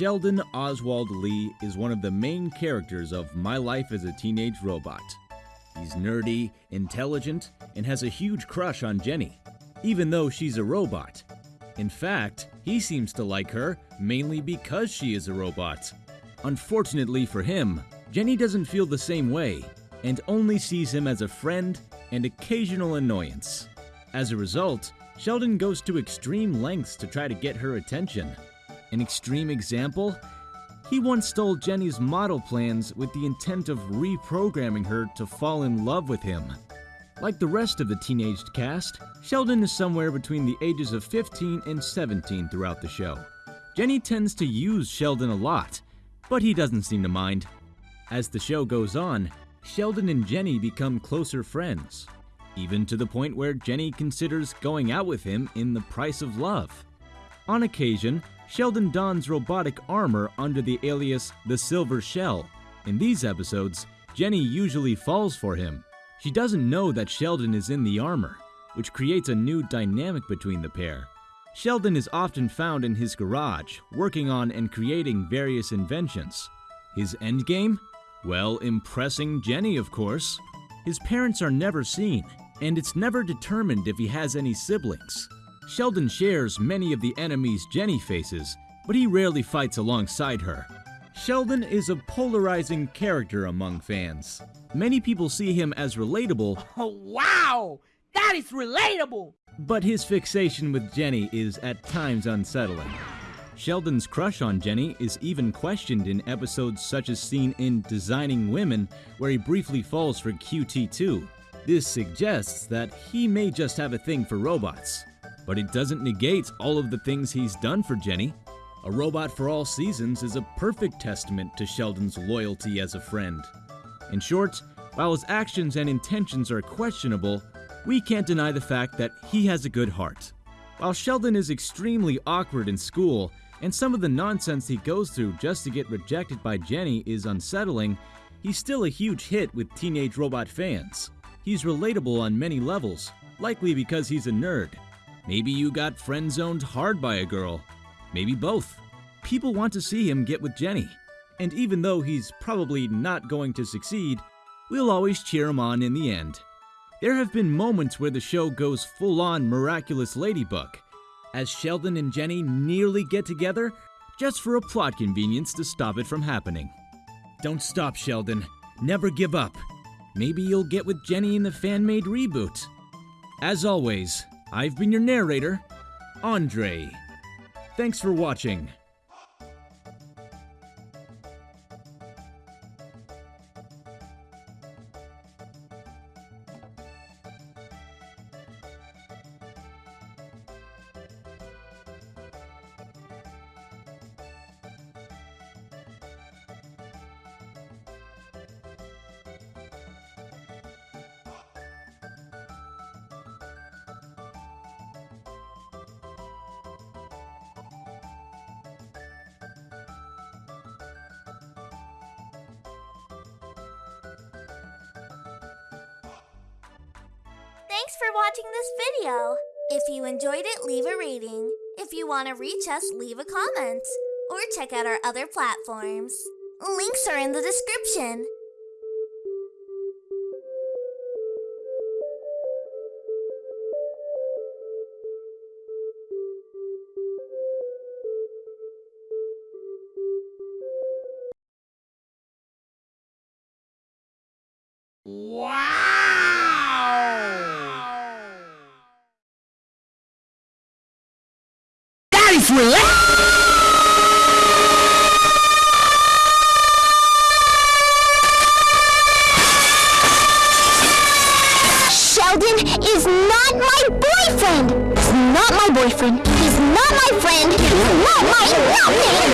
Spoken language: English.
Sheldon Oswald Lee is one of the main characters of My Life as a Teenage Robot. He's nerdy, intelligent, and has a huge crush on Jenny, even though she's a robot. In fact, he seems to like her mainly because she is a robot. Unfortunately for him, Jenny doesn't feel the same way and only sees him as a friend and occasional annoyance. As a result, Sheldon goes to extreme lengths to try to get her attention. An extreme example? He once stole Jenny's model plans with the intent of reprogramming her to fall in love with him. Like the rest of the teenaged cast, Sheldon is somewhere between the ages of 15 and 17 throughout the show. Jenny tends to use Sheldon a lot, but he doesn't seem to mind. As the show goes on, Sheldon and Jenny become closer friends, even to the point where Jenny considers going out with him in the price of love. On occasion, Sheldon dons robotic armor under the alias The Silver Shell. In these episodes, Jenny usually falls for him. She doesn't know that Sheldon is in the armor, which creates a new dynamic between the pair. Sheldon is often found in his garage, working on and creating various inventions. His endgame? Well, impressing Jenny, of course. His parents are never seen, and it's never determined if he has any siblings. Sheldon shares many of the enemies Jenny faces, but he rarely fights alongside her. Sheldon is a polarizing character among fans. Many people see him as relatable, Oh, wow! That is relatable! but his fixation with Jenny is at times unsettling. Sheldon's crush on Jenny is even questioned in episodes such as seen in Designing Women, where he briefly falls for QT2. This suggests that he may just have a thing for robots. But it doesn't negate all of the things he's done for Jenny. A Robot for All Seasons is a perfect testament to Sheldon's loyalty as a friend. In short, while his actions and intentions are questionable, we can't deny the fact that he has a good heart. While Sheldon is extremely awkward in school, and some of the nonsense he goes through just to get rejected by Jenny is unsettling, he's still a huge hit with Teenage Robot fans. He's relatable on many levels, likely because he's a nerd. Maybe you got friend zoned hard by a girl. Maybe both. People want to see him get with Jenny. And even though he's probably not going to succeed, we'll always cheer him on in the end. There have been moments where the show goes full on miraculous ladybug, as Sheldon and Jenny nearly get together just for a plot convenience to stop it from happening. Don't stop, Sheldon. Never give up. Maybe you'll get with Jenny in the fan made reboot. As always, I've been your narrator, Andre. Thanks for watching. Thanks for watching this video. If you enjoyed it, leave a rating. If you want to reach us, leave a comment. Or check out our other platforms. Links are in the description. Wow! Sheldon is not my boyfriend. He's not my boyfriend. He's not my friend. He's not my nothing.